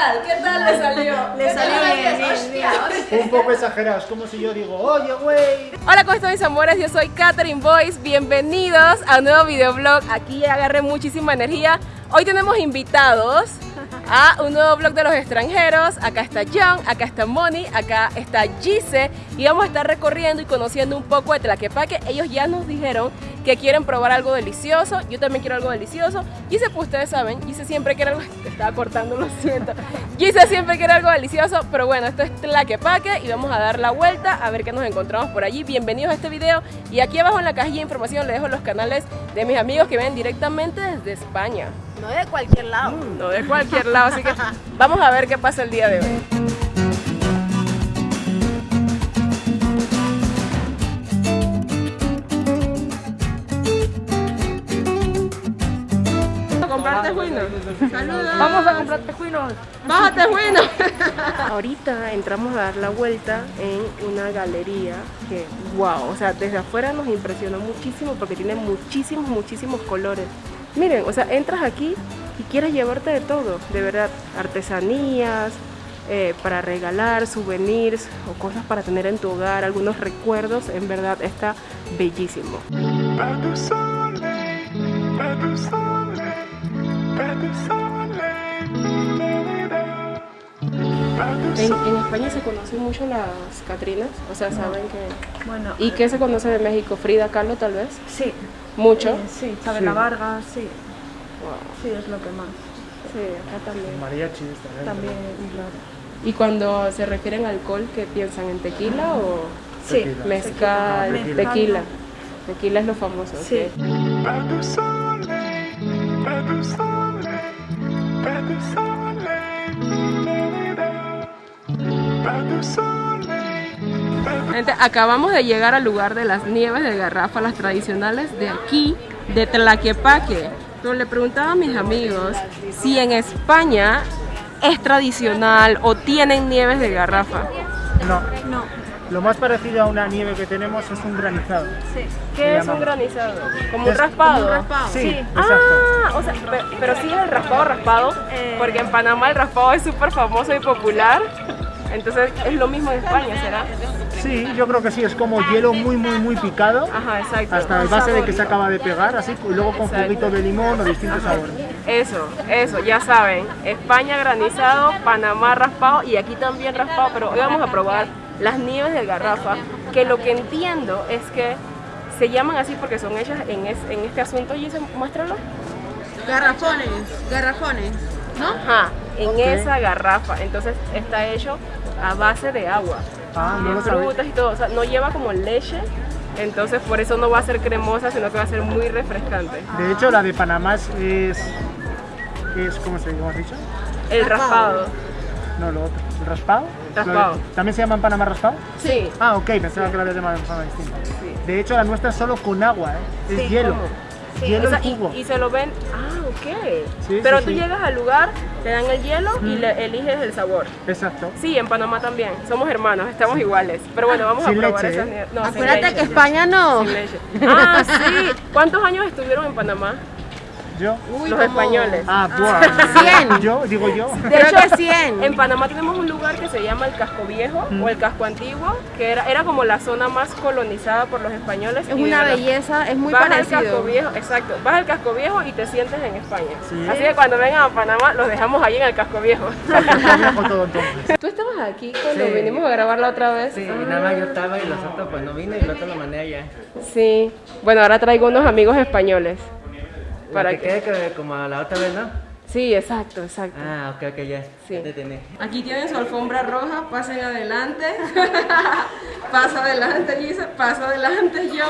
tal? ¿Qué tal le salió? Le salió bien, bien, bien. Un poco exagerado, es como si yo digo, oye, güey. Hola, ¿cómo están mis amores? Yo soy Catherine Boyce. Bienvenidos a un nuevo videoblog. Aquí agarré muchísima energía. Hoy tenemos invitados a un nuevo blog de los extranjeros. Acá está John, acá está Moni, acá está Gise y vamos a estar recorriendo y conociendo un poco de Tlaquepaque. Ellos ya nos dijeron que quieren probar algo delicioso. Yo también quiero algo delicioso. Gise, pues ustedes saben, Gise siempre quiere algo. Te estaba cortando, lo siento. Gise siempre quiere algo delicioso, pero bueno, esto es Tlaquepaque y vamos a dar la vuelta a ver qué nos encontramos por allí. Bienvenidos a este video y aquí abajo en la cajilla de información les dejo los canales de mis amigos que ven directamente desde España. No de cualquier lado. No de cualquier lado, así que vamos a ver qué pasa el día de hoy. Saludos. Vamos a comprar tejuinos. Baja tejuinos. Ahorita entramos a dar la vuelta en una galería que, wow, o sea, desde afuera nos impresionó muchísimo porque tiene muchísimos, muchísimos colores. Miren, o sea, entras aquí y quieres llevarte de todo, de verdad, artesanías, eh, para regalar, souvenirs o cosas para tener en tu hogar, algunos recuerdos, en verdad está bellísimo. En, en España se conocen mucho las Catrinas, o sea, saben que... Bueno, ¿Y qué se conoce de México? Frida Kahlo, tal vez. sí. Mucho. eh, sí, Chabela Vargas, sí. Wow. Sí, es lo que más. Sí, acá también. Mariachis también. También, claro. ¿Y cuando se refieren a alcohol, qué piensan? ¿En tequila o Sí. Tequila. mezcal? Tequila. Tequila. Tequila es lo famoso. Sí. Gente, acabamos de llegar al lugar de las nieves de garrafa, las tradicionales de aquí, de Tlaquepaque. Pero le preguntaba a mis amigos si en España es tradicional o tienen nieves de garrafa. No, No, lo más parecido a una nieve que tenemos es un granizado. sí. ¿Qué es un granizado? ¿Como un raspado? como un raspado. Sí, Sí. exacto. Ah, o sea, pe- pero sí es el raspado raspado, Eh. porque en Panamá el raspado es súper famoso y popular. Entonces es lo mismo en España, ¿será? Sí, yo creo que sí, es como hielo muy, muy, muy picado. Ajá, exacto. Hasta el base de que se acaba de pegar, así, y luego con Exacto. juguito de limón o distintos sabores. Eso, eso, ya saben. España granizado, Panamá raspado y aquí también raspado, pero hoy vamos a probar las nieves de garrafa, que lo que entiendo es que se llaman así porque son hechas en, es- en este asunto. Y muéstralo. Garrafones, garrafones, ¿no? Ajá, en esa garrafa. Entonces está hecho a base de agua. Ah, no sabía. frutas y todo, o sea, no lleva como leche, entonces por eso no va a ser cremosa, sino que va a ser muy refrescante. De hecho, la de Panamá es, es, ¿cómo se has dicho? El raspado. No, lo otro. ¿El raspado? Raspado. Lo de- ¿También se llama en Panamá raspado? Sí. Ah, ok, pensaba que la había llamado de forma distinta. Sí. De hecho, la nuestra es solo con agua, ¿eh? es Sí, hielo. ¿cómo? Hielo O sea, en y, se lo ven, ah, ok. Sí, Pero sí, tú sí. llegas al lugar, te dan el hielo y le eliges el sabor. Exacto. Sí, en Panamá también. Somos hermanos, estamos iguales. Pero bueno, vamos Sin a probar leche, esas ¿eh? No, sin Acuérdate leche. que España no. Sin leche. Ah, sí. ¿Cuántos años estuvieron en Panamá? Yo. Uy, Los como- españoles. Ah, buah. 100. Yo, digo yo. De Creo hecho, que 100. En Panamá tenemos un lugar que se llama el Casco Viejo Mm. o el Casco Antiguo, que era, era como la zona más colonizada por los españoles. Es de una belleza, es muy vas al Casco parecido. Viejo, exacto, vas al Casco Viejo y te sientes en España. Sí. Así que cuando vengan a Panamá los dejamos ahí en el Casco Viejo. Tú estabas aquí cuando Sí. vinimos a grabar la otra vez. Sí, y nada más yo estaba y los otros pues no vine y el otro lo mandé allá. Sí. Bueno, ahora traigo unos amigos españoles. Para que que... quede que- como la otra vez, ¿no? Sí, exacto, exacto. Ah, ok, ok, ya. Sí. Ya te. Aquí tienen su alfombra roja, pasen adelante. pasa adelante, Lisa, pasa adelante, yo.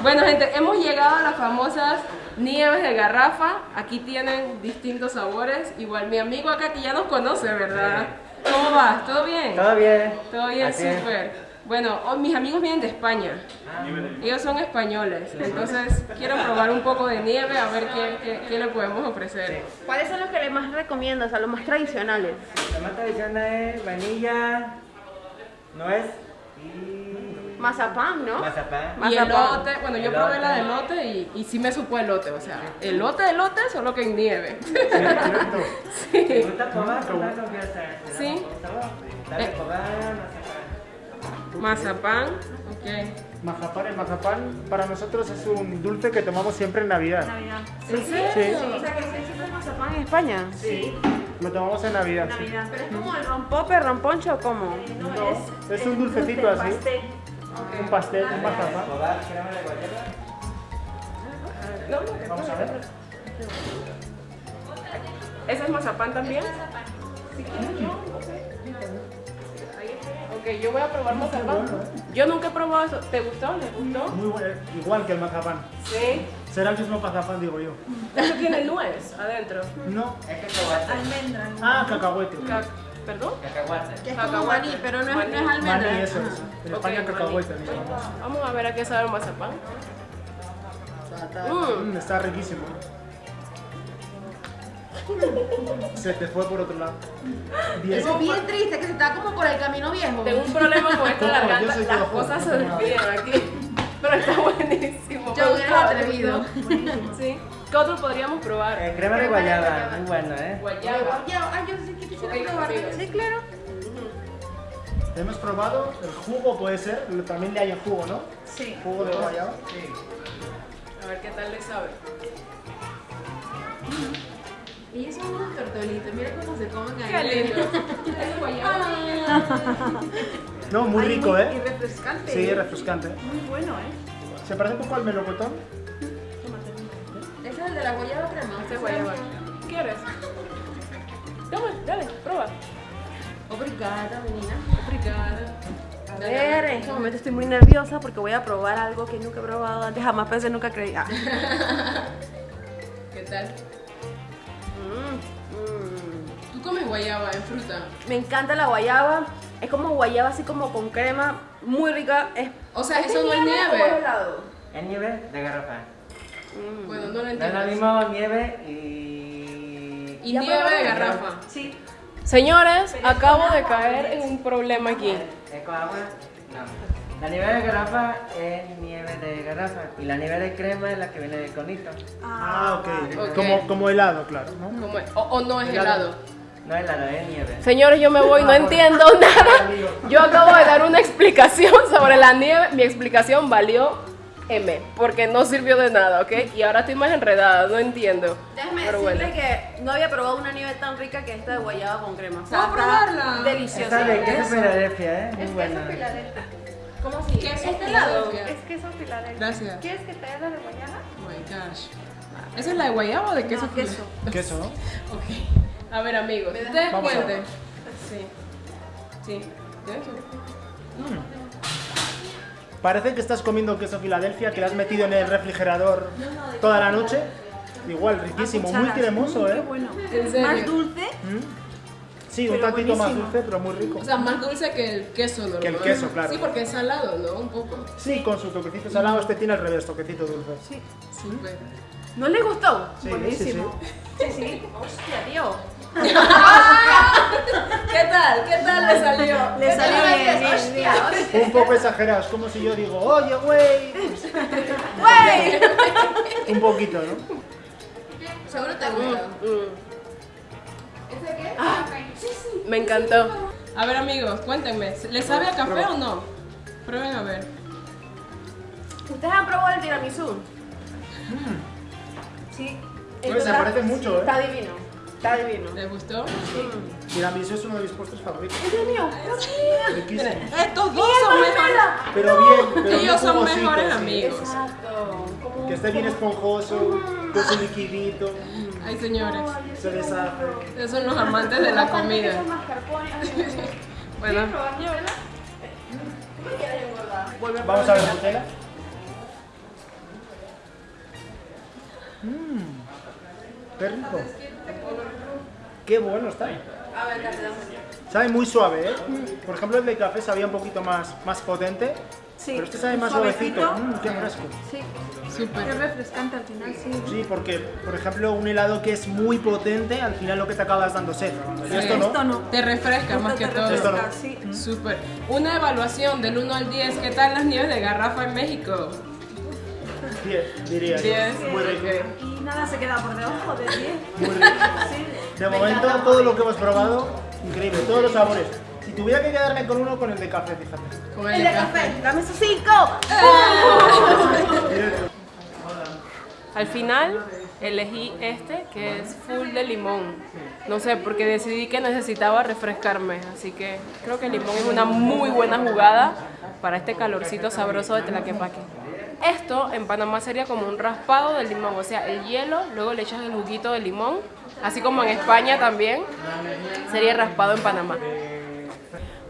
Bueno, gente, hemos llegado a las famosas nieves de garrafa. Aquí tienen distintos sabores. Igual mi amigo acá que ya nos conoce, ¿verdad? ¿Cómo vas? ¿Todo bien? Todo bien. Todo bien, súper. Bueno, oh, mis amigos vienen de España. Ellos son españoles. Entonces, quiero probar un poco de nieve a ver qué, qué- qué le podemos ofrecer. ¿Cuáles son los que le más recomiendas? O sea, los más tradicionales. La más tradicional es vainilla, nuez y Mazapán, ¿no? Mazapán. Y Mazapán. elote, bueno, yo probé la de elote y, y sí me supo elote, o sea, elote, elote, solo que en nieve. ¿Te gusta que hace? Sí. Dale, Eh. probar, Mazapán, mazapán. ok. Mazapán, el mazapán para nosotros es un dulce que tomamos siempre en Navidad. ¿En serio? Sí. O sea, que se hizo el mazapán en España. Sí. Lo tomamos en Navidad. sí. Pero es como el rompope, romponcho, ¿cómo? No, es un dulcecito así. Un pastel, un mazapán. De guayaba. Vamos a ver. ¿Ese es mazapán también? Ok, yo voy a probar mazapán. Yo nunca he probado eso. ¿Te gustó? ¿Les gustó? Muy bueno, igual que el mazapán. Sí. Será el mismo mazapán, digo yo. Eso tiene nuez adentro. No. Es cacahuate. Ah, cacahuete. Ca- ¿Perdón? Cacahuate. Que es como Cacahuate. maní, pero no es, Maní. no es almendra. Maní, eso es. En España llamamos. Vamos a ver a qué sabe el mazapán. Mm, Mm, está riquísimo. Se te fue por otro lado. Bien. Eso es bien triste, que se está como por el camino viejo. Tengo un problema con esta garganta. soy Las yo. cosas se despiden aquí. Pero está buenísimo. Yo Me hubiera atrevido. Sí. ¿Qué otro podríamos probar? Eh, crema de guayaba, muy bueno, ¿eh? Guayaba. Ya, ay, yo sí Sí, claro. Hemos probado el jugo, puede ser. También le hay el jugo, ¿no? Sí. Jugo de guayaba. A ver qué tal le sabe. Y esos son unos tortolitos, mira cómo se comen ahí. Qué lindo. Es guayaba. No, muy Ay, rico, muy- Y ¿eh? refrescante. Sí, refrescante. Muy bueno, ¿eh? Se parece un poco al melocotón. Ese es el de la guayaba crema. Este es guayaba. Obrigada, menina. Obrigada. A ver, en este momento estoy muy nerviosa porque voy a probar algo que nunca he probado antes. Jamás pensé, nunca creí. Ah. ¿Qué tal? Mm, mm. ¿Tú comes guayaba en fruta? Me encanta la guayaba. Es como guayaba así como con crema. Muy rica. Es, O sea, ¿es eso no es nieve. es nieve de garrafa. Bueno, no lo No es entiendo. lo mismo nieve y... Y ¿Ya nieve de garrafa. Sí. Señores, acabo de caer en un problema aquí. ¿Es con agua? No. La nieve de garrafa es nieve de garrafa y la nieve de crema es la que viene del conito. Ah, ok. ok. Como, como helado, claro, ¿no? O, o no es helado. No es helado, es nieve. Señores, yo me voy, no entiendo nada. Yo acabo de dar una explicación sobre la nieve. Mi explicación valió M, porque no sirvió de nada, ¿ok? Y ahora estoy más enredada, no entiendo. Déjame Pero decirle bueno. que no había probado una nieve tan rica que esta de guayaba con crema. O sea, ¿Puedo está probarla? Deliciosa. Esta de queso Filadelfia, ¿eh? Muy buena. ¿Cómo así? Queso este lado. Filadelfia. Es queso Filadelfia. Gracias. ¿Quieres que te dé la de guayaba? Oh my gosh. ¿Esa es la de guayaba o de queso? No, queso. Queso, ¿no? Ok. A ver, amigos, ustedes Vamos a ver. cuenten. Sí. Sí. ¿De eso? Parece que estás comiendo queso Filadelfia que le has metido en el refrigerador toda la noche. Igual, riquísimo, muy cremoso, ¿eh? ¿En serio? Más dulce. Sí, un tantito más dulce, pero muy rico. O sea, más dulce que el queso normal. Que el queso, claro. Sí, porque es salado, ¿no? Un poco. Sí, con su toquecito salado, este tiene al revés, toquecito dulce. Sí. Súper. ¿No le gustó? Sí, Buenísimo. Sí, sí. Hostia, tío. ¿Qué tal? ¿Qué tal le salió? Le salió ¿Qué. Un poco exagerado, es como si yo digo, oye, güey. ¡Güey! Un poquito, ¿no? Seguro te gusta. Me encantó. A ver, amigos, cuéntenme. ¿Les sabe a café o no? Prueben a ver. ¿Ustedes han probado el tiramisú? Sí. Oye, se parece mucho, ¿eh? Está divino. Está divino. ¿Les gustó? Tiramisú es uno de mis postres favoritos. ¿Es el mío? Riquísimo. Estos dos son mejores. Pero bien, pero Ellos son mejores sí. amigos. Exacto. Que esté bien esponjoso, con su liquidito, Ay, señores. se deshace. Esos son los amantes de la comida. Bueno. Vamos a ver Nutella. Mmm, qué rico. Qué bueno está. Sabe muy suave, ¿eh? Por ejemplo, el de café sabía un poquito más, más potente. Sí, Pero este sabe más suavecito. suavecito. Mm, qué fresco. Sí, Súper. es refrescante al final, sí. Sí, porque, por ejemplo, un helado que es muy potente, al final lo que te acabas dando sed. Y esto no. Esto no. Te refresca más que te todo. Esto no. refresca, sí. Súper. Una evaluación del 1 al 10. ¿Qué tal las nieves de garrafa en México? Diez, diría yo. 10. Muy rico. Y nada se queda por debajo de 10. Muy rico. Sí. De Me momento, encanta. todo lo que hemos probado, increíble, todos los sabores. Si tuviera que quedarme con uno, con el de café, fíjate. Con El el de café. café, dame esos 5. Directo. Al final elegí este que es full de limón. No sé, porque decidí que necesitaba refrescarme. Así que creo que el limón es una muy buena jugada para este calorcito sabroso de Tlaquepaque. Esto en Panamá sería como un raspado del limón, o sea, el hielo, luego le echas el juguito de limón, así como en España también sería raspado en Panamá.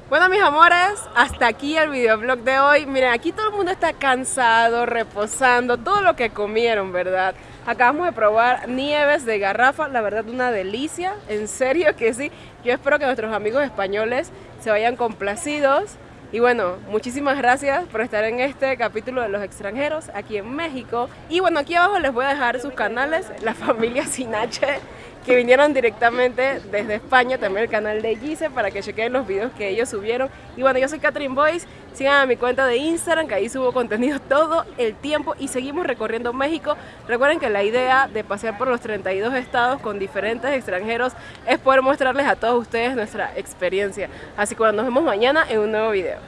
Bueno, mis amores, hasta aquí el videoblog de hoy. Miren, aquí todo el mundo está cansado, reposando, todo lo que comieron, ¿verdad? Acabamos de probar nieves de garrafa, la verdad una delicia, en serio que sí. Yo espero que nuestros amigos españoles se vayan complacidos. Y bueno, muchísimas gracias por estar en este capítulo de los extranjeros aquí en México. Y bueno, aquí abajo les voy a dejar sus canales, la familia Sinache, que vinieron directamente desde España, también el canal de Gise, para que chequen los videos que ellos subieron. Y bueno, yo soy Catherine Boyce, sigan a mi cuenta de Instagram, que ahí subo contenido todo el tiempo y seguimos recorriendo México. Recuerden que la idea de pasear por los 32 estados con diferentes extranjeros es poder mostrarles a todos ustedes nuestra experiencia. Así que nos vemos mañana en un nuevo video.